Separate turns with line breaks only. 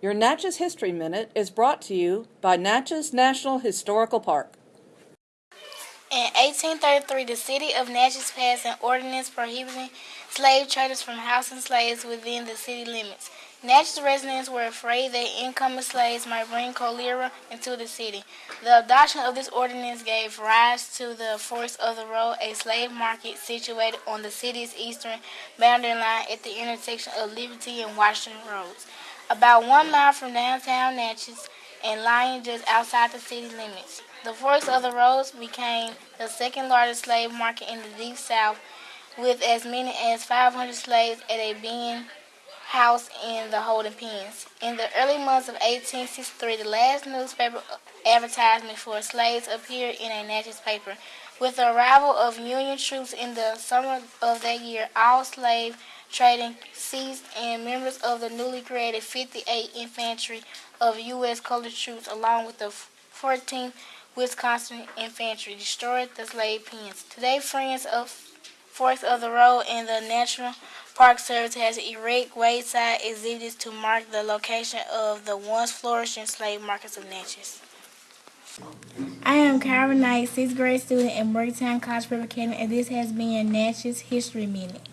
Your Natchez History Minute is brought to you by Natchez National Historical Park.
In 1833, the city of Natchez passed an ordinance prohibiting slave traders from housing slaves within the city limits. Natchez residents were afraid that incoming slaves might bring cholera into the city. The adoption of this ordinance gave rise to the Forks of the Road, a slave market situated on the city's eastern boundary line at the intersection of Liberty and Washington Roads about one mile from downtown Natchez and lying just outside the city limits. The Forks of the Roads became the second largest slave market in the Deep South, with as many as 500 slaves at a being house in the holding pens. In the early months of 1863, the last newspaper advertisement for slaves appeared in a Natchez paper. With the arrival of Union troops in the summer of that year, all slave trading ceased and members of the newly created 58th Infantry of U.S. colored troops along with the 14th Wisconsin Infantry destroyed the slave pens. Today, Friends of Forks of the Road and the National Park Service has erected wayside exhibits to mark the location of the once flourishing slave markets of Natchez.
I am Kyra Knight, sixth grade student at Morgantown College Prep Academy, and this has been Natchez History Minute.